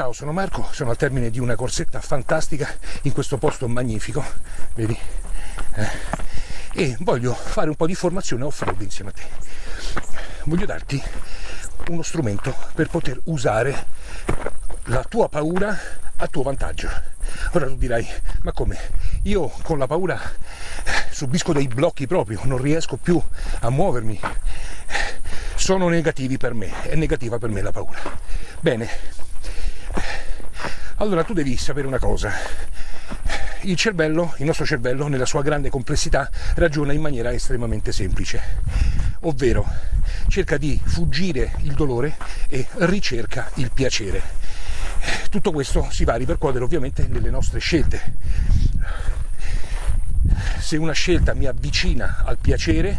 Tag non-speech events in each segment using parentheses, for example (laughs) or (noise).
Ciao, sono Marco, sono al termine di una corsetta fantastica in questo posto magnifico, vedi? Eh, e voglio fare un po' di formazione off-road insieme a te. Voglio darti uno strumento per poter usare la tua paura a tuo vantaggio. Ora tu dirai, ma come? Io con la paura eh, subisco dei blocchi proprio, non riesco più a muovermi. Sono negativi per me, è negativa per me la paura. Bene, allora tu devi sapere una cosa. Il cervello, il nostro cervello, nella sua grande complessità, ragiona in maniera estremamente semplice, ovvero cerca di fuggire il dolore e ricerca il piacere. Tutto questo si va a ripercuotere ovviamente nelle nostre scelte. Se una scelta mi avvicina al piacere,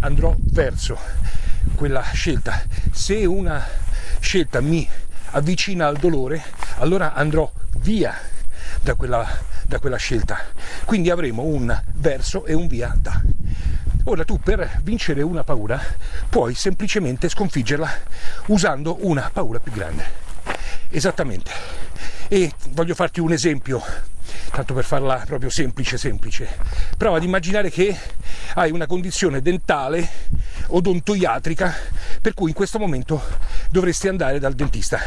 andrò verso quella scelta. Se una scelta mi avvicina al dolore, allora andrò via da quella, da quella scelta. Quindi avremo un verso e un via da. Ora tu per vincere una paura puoi semplicemente sconfiggerla usando una paura più grande. Esattamente. E voglio farti un esempio, tanto per farla proprio semplice semplice. Prova ad immaginare che hai una condizione dentale odontoiatrica per cui in questo momento dovresti andare dal dentista.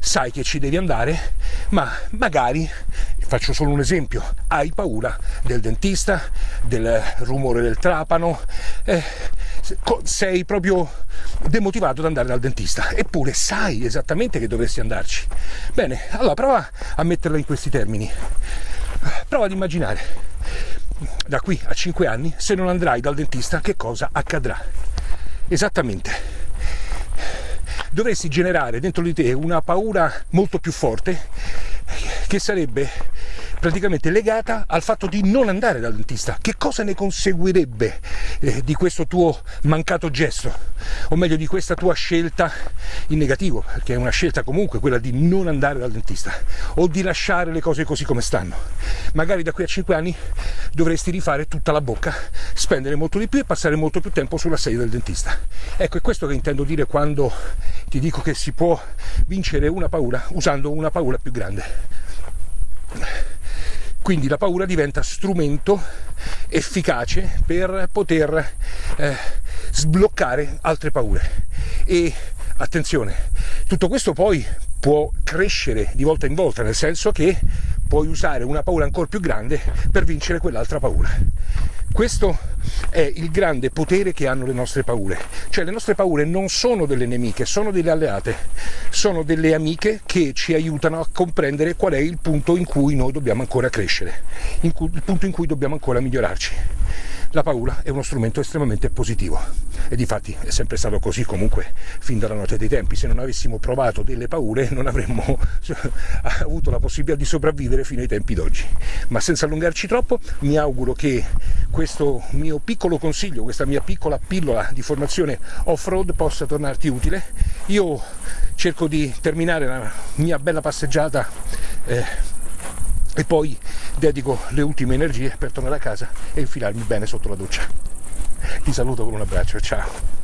Sai che ci devi andare, ma magari, faccio solo un esempio, hai paura del dentista, del rumore del trapano, eh, sei proprio demotivato ad andare dal dentista, eppure sai esattamente che dovresti andarci. Bene, allora prova a metterla in questi termini. Prova ad immaginare da qui a 5 anni, se non andrai dal dentista, che cosa accadrà? Esattamente. Dovresti generare dentro di te una paura molto più forte che sarebbe praticamente legata al fatto di non andare dal dentista. Che cosa ne conseguirebbe eh, di questo tuo mancato gesto? O meglio di questa tua scelta in negativo, perché è una scelta comunque quella di non andare dal dentista o di lasciare le cose così come stanno. Magari da qui a 5 anni dovresti rifare tutta la bocca, spendere molto di più e passare molto più tempo sulla sedia del dentista. Ecco, è questo che intendo dire quando ti dico che si può vincere una paura usando una paura più grande. Quindi la paura diventa strumento efficace per poter eh, sbloccare altre paure. E attenzione, tutto questo poi può crescere di volta in volta, nel senso che puoi usare una paura ancora più grande per vincere quell'altra paura. Questo è il grande potere che hanno le nostre paure. Cioè le nostre paure non sono delle nemiche, sono delle alleate, sono delle amiche che ci aiutano a comprendere qual è il punto in cui noi dobbiamo ancora crescere, il punto in cui dobbiamo ancora migliorarci la paura è uno strumento estremamente positivo e di fatti è sempre stato così comunque fin dalla notte dei tempi. Se non avessimo provato delle paure non avremmo (laughs) avuto la possibilità di sopravvivere fino ai tempi d'oggi. Ma senza allungarci troppo mi auguro che questo mio piccolo consiglio, questa mia piccola pillola di formazione off-road possa tornarti utile. Io cerco di terminare la mia bella passeggiata eh, e poi dedico le ultime energie per tornare a casa e infilarmi bene sotto la doccia. Ti saluto con un abbraccio, ciao!